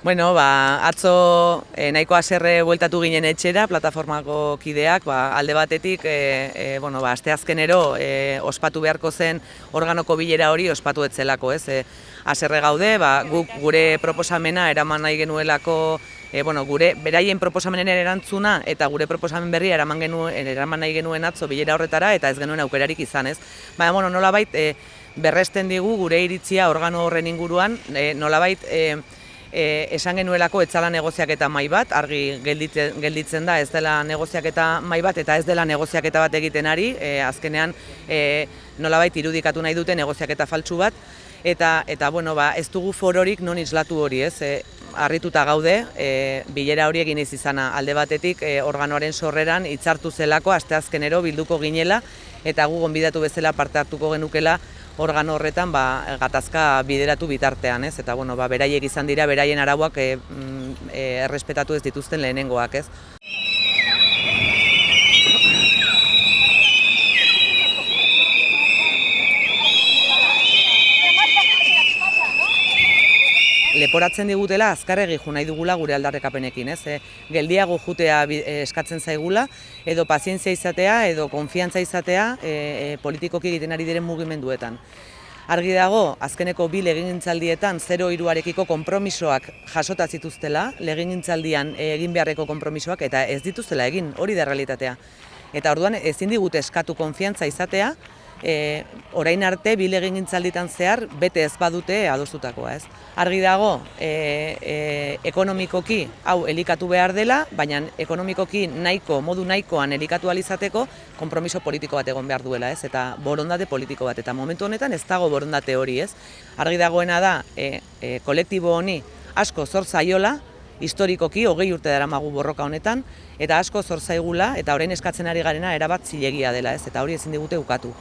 Bueno, ba, atzo e, nahiko haserre bueltatu ginen etxera, plataformako kideak, ba, alde batetik, e, e, bueno, ba, asteazkenero e, ospatu beharko zen organoko bilera hori ospatu etzelako, ez? E, haserre gaude, ba, guk gure proposamena eraman nahi genuelako, e, bueno, gure beraien proposamenen erantzuna eta gure proposamen berria eraman, genuen, eraman nahi genuen atzo bilera horretara eta ez genuen aukerarik izan, ez? Baina, bueno, nolabait, e, berresten digu gure iritzia organo horren inguruan, e, nolabait, e, e, esan genuelako etzala negoziaketa mai bat, argi gelditzen, gelditzen da ez dela negoziaketa mai bat eta ez dela negoziaketa bat egiten ari, e, azkenean e, nolabait irudikatu nahi dute negoziaketa faltsu bat, eta, eta bueno, ba, ez dugu fororik non islatu hori, ez? E, harrituta gaude, e, bilera hori egin izana. Alde batetik e, organoaren sorreran hitzartu zelako asteazkenero bilduko ginela eta gu gonbidatu bezala parte hartuko genukela organo horretan ba, gatazka bideratu bitartean, ez? Eta bueno, ba, beraiek izan dira beraien arauak e, e, errespetatu ez dituzten lehenengoak, ez? Leporatzen digutela azkarregi jo nahi dugula gure aldarrekapenekin, ez? E, geldiago jutea eskatzen zaigula edo pazientzia izatea edo konfiantza izatea e, e, politikoki egiten ari diren mugimenduetan. Argi dago, azkeneko bi legingintzaldietan 0 iruarekiko konpromisoak jasota zituztela, legingintzaldian egin beharreko konpromisoak eta ez dituztela egin, hori da realitatea. Eta orduan ezin digute eskatu konfiantza izatea, e, orain arte bile gintzalditan zehar bete ez badute adostutakoa, ez? Argi dago, e, e, ekonomikoki hau elikatu behar dela, baina ekonomikoki nahiko, modu nahikoan elikatu alizateko konpromiso politiko bat egon behar duela, ez? Eta borondate politiko bat, eta momentu honetan ez dago borondate hori, ez? Argi dagoena da, e, e, kolektibo honi asko zor zaiola, historikoki hogei urte dara magu borroka honetan, eta asko zor zaigula, eta orain eskatzen ari garena erabat zilegia dela, ez? Eta hori ezin digute ukatu.